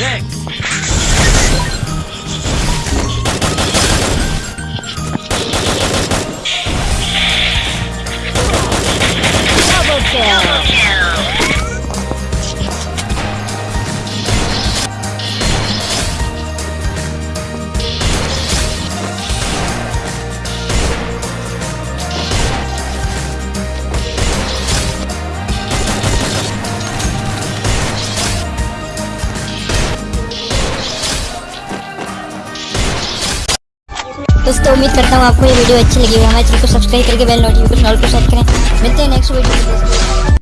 six. दोस्तों, उम्मीद करता हूँ आपको ये वीडियो अच्छी लगी हमारे चैनल को सब्सक्राइब करके बेल नोटिफिकेशन ऑल को सेट करें। मिलते हैं नेक्स्ट वीडियो